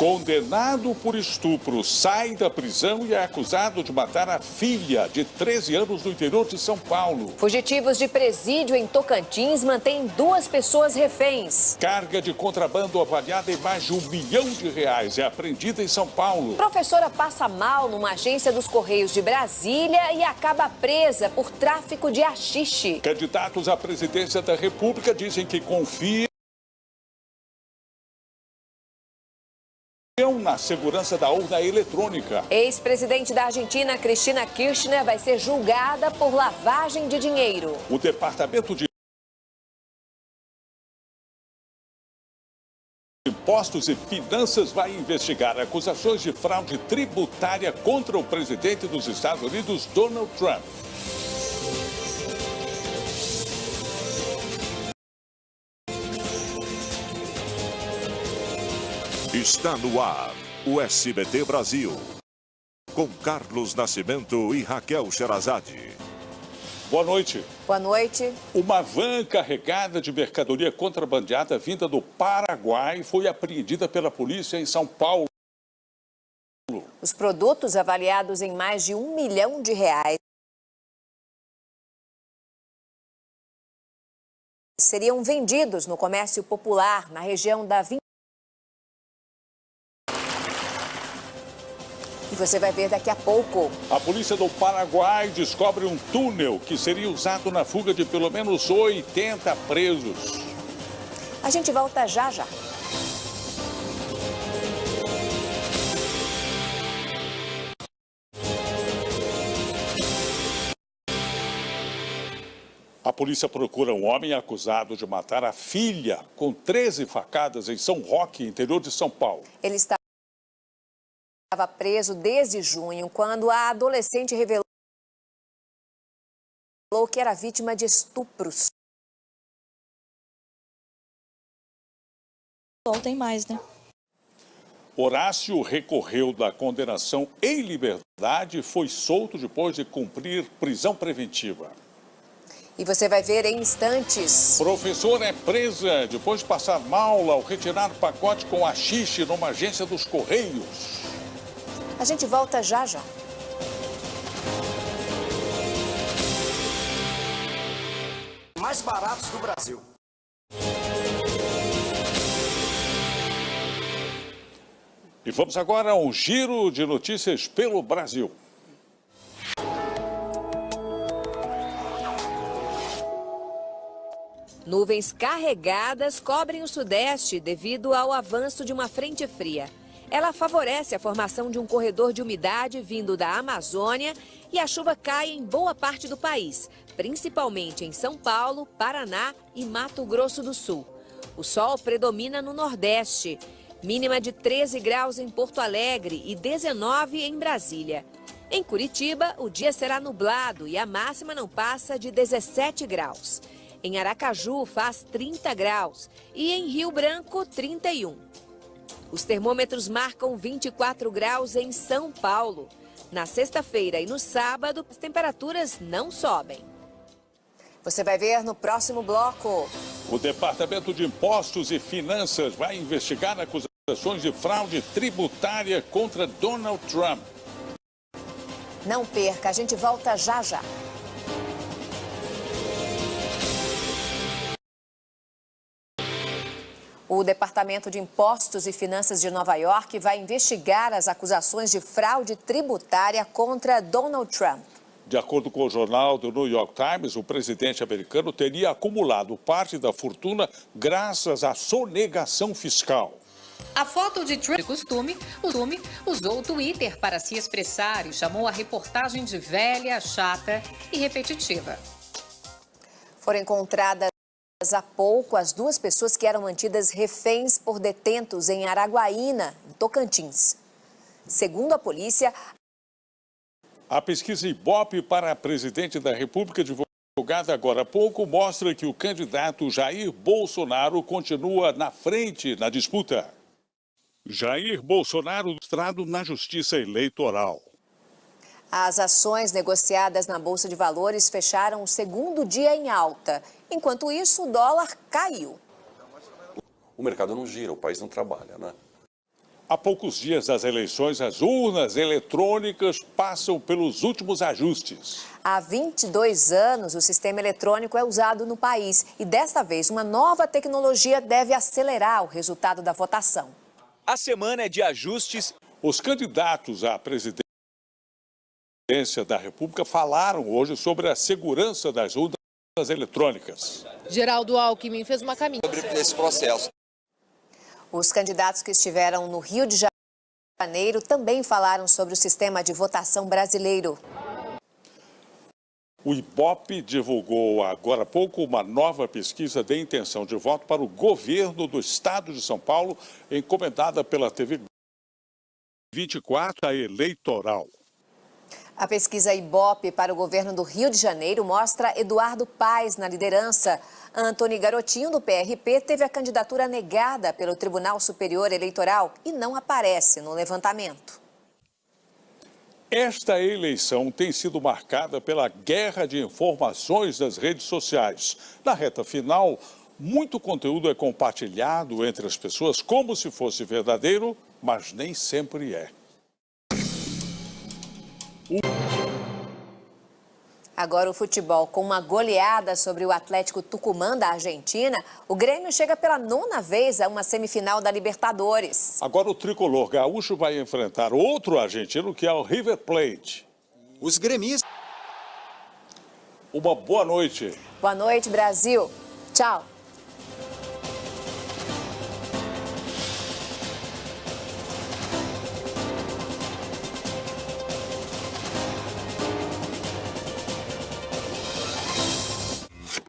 Condenado por estupro, sai da prisão e é acusado de matar a filha de 13 anos no interior de São Paulo. Fugitivos de presídio em Tocantins mantêm duas pessoas reféns. Carga de contrabando avaliada em mais de um milhão de reais é apreendida em São Paulo. Professora passa mal numa agência dos Correios de Brasília e acaba presa por tráfico de haxixe. Candidatos à presidência da República dizem que confiam segurança da urna eletrônica. Ex-presidente da Argentina, Cristina Kirchner, vai ser julgada por lavagem de dinheiro. O Departamento de Impostos e Finanças vai investigar acusações de fraude tributária contra o presidente dos Estados Unidos, Donald Trump. Está no ar o SBT Brasil. Com Carlos Nascimento e Raquel Sherazade. Boa noite. Boa noite. Uma van carregada de mercadoria contrabandeada vinda do Paraguai foi apreendida pela polícia em São Paulo. Os produtos avaliados em mais de um milhão de reais seriam vendidos no comércio popular na região da E você vai ver daqui a pouco. A polícia do Paraguai descobre um túnel que seria usado na fuga de pelo menos 80 presos. A gente volta já já. A polícia procura um homem acusado de matar a filha com 13 facadas em São Roque, interior de São Paulo. Ele está estava preso desde junho, quando a adolescente revelou que era vítima de estupros. Tem mais, né? Horácio recorreu da condenação em liberdade e foi solto depois de cumprir prisão preventiva. E você vai ver em instantes. Professora é presa depois de passar mal ao retirar pacote com axixe numa agência dos Correios. A gente volta já já. Mais baratos do Brasil. E vamos agora a um giro de notícias pelo Brasil. Nuvens carregadas cobrem o sudeste devido ao avanço de uma frente fria. Ela favorece a formação de um corredor de umidade vindo da Amazônia e a chuva cai em boa parte do país, principalmente em São Paulo, Paraná e Mato Grosso do Sul. O sol predomina no Nordeste, mínima de 13 graus em Porto Alegre e 19 em Brasília. Em Curitiba, o dia será nublado e a máxima não passa de 17 graus. Em Aracaju, faz 30 graus e em Rio Branco, 31. Os termômetros marcam 24 graus em São Paulo. Na sexta-feira e no sábado, as temperaturas não sobem. Você vai ver no próximo bloco. O Departamento de Impostos e Finanças vai investigar acusações de fraude tributária contra Donald Trump. Não perca, a gente volta já já. O Departamento de Impostos e Finanças de Nova York vai investigar as acusações de fraude tributária contra Donald Trump. De acordo com o jornal do New York Times, o presidente americano teria acumulado parte da fortuna graças à sonegação fiscal. A foto de Trump, de costume, costume, usou o Twitter para se expressar e chamou a reportagem de velha, chata e repetitiva. Foram encontradas Há pouco, as duas pessoas que eram mantidas reféns por detentos em Araguaína, em Tocantins. Segundo a polícia... A pesquisa Ibope para presidente da República divulgada agora há pouco mostra que o candidato Jair Bolsonaro continua na frente na disputa. Jair Bolsonaro mostrado na Justiça Eleitoral. As ações negociadas na Bolsa de Valores fecharam o segundo dia em alta. Enquanto isso, o dólar caiu. O mercado não gira, o país não trabalha, né? Há poucos dias das eleições, as urnas eletrônicas passam pelos últimos ajustes. Há 22 anos, o sistema eletrônico é usado no país e desta vez uma nova tecnologia deve acelerar o resultado da votação. A semana é de ajustes. Os candidatos à presidência da República falaram hoje sobre a segurança das urnas eletrônicas. Geraldo Alckmin fez uma caminhada sobre esse processo. Os candidatos que estiveram no Rio de Janeiro também falaram sobre o sistema de votação brasileiro. O IBOP divulgou agora há pouco uma nova pesquisa de intenção de voto para o governo do estado de São Paulo, encomendada pela TV 24, a eleitoral. A pesquisa IBOP para o governo do Rio de Janeiro mostra Eduardo Paes na liderança. Antony Garotinho, do PRP, teve a candidatura negada pelo Tribunal Superior Eleitoral e não aparece no levantamento. Esta eleição tem sido marcada pela guerra de informações das redes sociais. Na reta final, muito conteúdo é compartilhado entre as pessoas como se fosse verdadeiro, mas nem sempre é. Agora o futebol, com uma goleada sobre o Atlético Tucumã da Argentina, o Grêmio chega pela nona vez a uma semifinal da Libertadores. Agora o tricolor gaúcho vai enfrentar outro argentino que é o River Plate. Os gremistas. Uma boa noite. Boa noite, Brasil. Tchau.